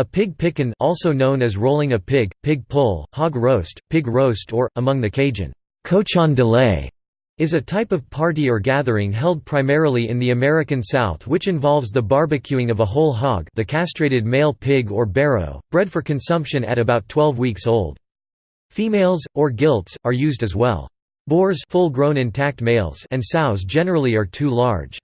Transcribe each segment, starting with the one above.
A pig pickin also known as rolling a pig, pig pull, hog roast, pig roast or, among the Cajun, cochon de lait, is a type of party or gathering held primarily in the American South which involves the barbecuing of a whole hog the castrated male pig or barrow, bred for consumption at about 12 weeks old. Females, or gilts, are used as well. Boars full-grown intact males and sows generally are too large.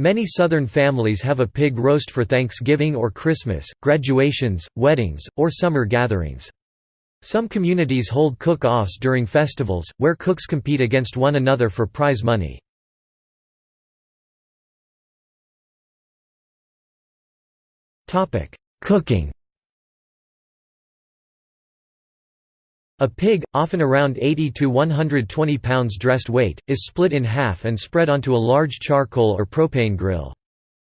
Many Southern families have a pig roast for Thanksgiving or Christmas, graduations, weddings, or summer gatherings. Some communities hold cook-offs during festivals, where cooks compete against one another for prize money. Cooking A pig, often around 80 to 120 pounds dressed weight, is split in half and spread onto a large charcoal or propane grill.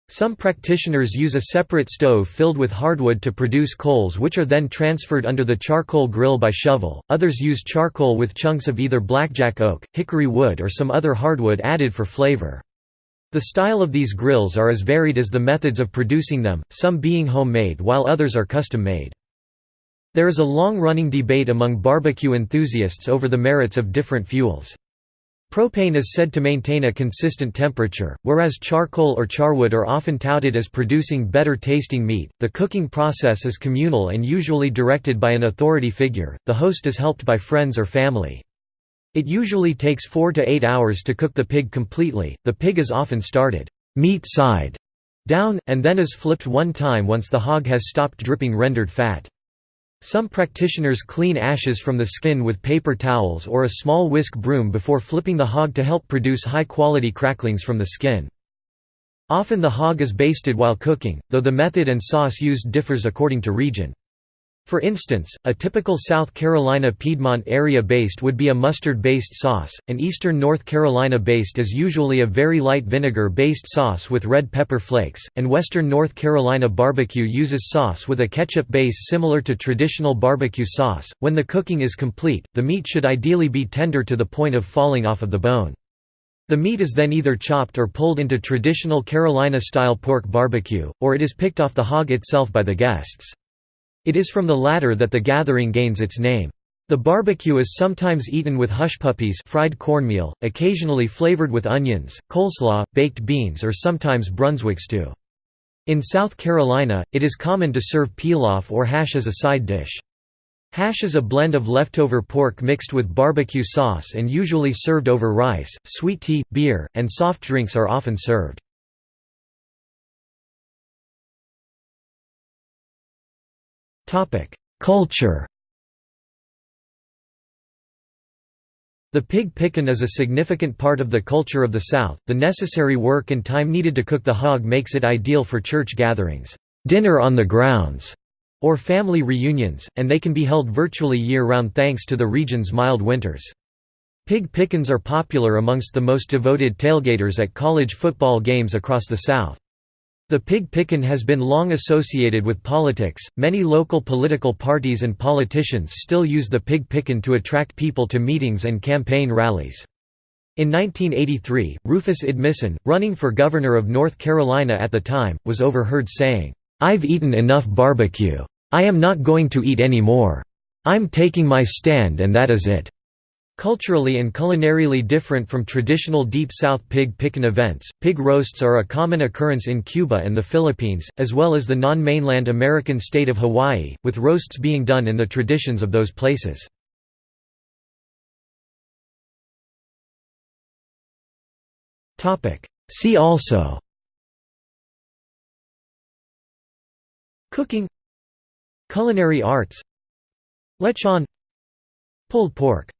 Some practitioners use a separate stove filled with hardwood to produce coals which are then transferred under the charcoal grill by shovel, others use charcoal with chunks of either blackjack oak, hickory wood or some other hardwood added for flavor. The style of these grills are as varied as the methods of producing them, some being homemade while others are custom-made. There is a long-running debate among barbecue enthusiasts over the merits of different fuels. Propane is said to maintain a consistent temperature, whereas charcoal or charwood are often touted as producing better tasting meat. The cooking process is communal and usually directed by an authority figure, the host is helped by friends or family. It usually takes 4 to 8 hours to cook the pig completely, the pig is often started meat side down, and then is flipped one time once the hog has stopped dripping rendered fat. Some practitioners clean ashes from the skin with paper towels or a small whisk broom before flipping the hog to help produce high-quality cracklings from the skin. Often the hog is basted while cooking, though the method and sauce used differs according to region. For instance, a typical South Carolina Piedmont area baste would be a mustard-based sauce, an eastern North Carolina baste is usually a very light vinegar-based sauce with red pepper flakes, and western North Carolina barbecue uses sauce with a ketchup base similar to traditional barbecue sauce. When the cooking is complete, the meat should ideally be tender to the point of falling off of the bone. The meat is then either chopped or pulled into traditional Carolina-style pork barbecue, or it is picked off the hog itself by the guests. It is from the latter that the gathering gains its name. The barbecue is sometimes eaten with hush puppies fried cornmeal, occasionally flavored with onions, coleslaw, baked beans or sometimes Brunswick stew. In South Carolina, it is common to serve pilaf or hash as a side dish. Hash is a blend of leftover pork mixed with barbecue sauce and usually served over rice. Sweet tea, beer, and soft drinks are often served. Culture The pig pickin is a significant part of the culture of the South. The necessary work and time needed to cook the hog makes it ideal for church gatherings, dinner on the grounds, or family reunions, and they can be held virtually year-round thanks to the region's mild winters. Pig pickins are popular amongst the most devoted tailgaters at college football games across the South. The pig pickin has been long associated with politics. Many local political parties and politicians still use the pig pickin to attract people to meetings and campaign rallies. In 1983, Rufus Edmisten, running for governor of North Carolina at the time, was overheard saying, "'I've eaten enough barbecue. I am not going to eat any more. I'm taking my stand and that is it.' Culturally and culinarily different from traditional Deep South pig pickin events, pig roasts are a common occurrence in Cuba and the Philippines, as well as the non-mainland American state of Hawaii, with roasts being done in the traditions of those places. See also Cooking Culinary arts Lechon Pulled pork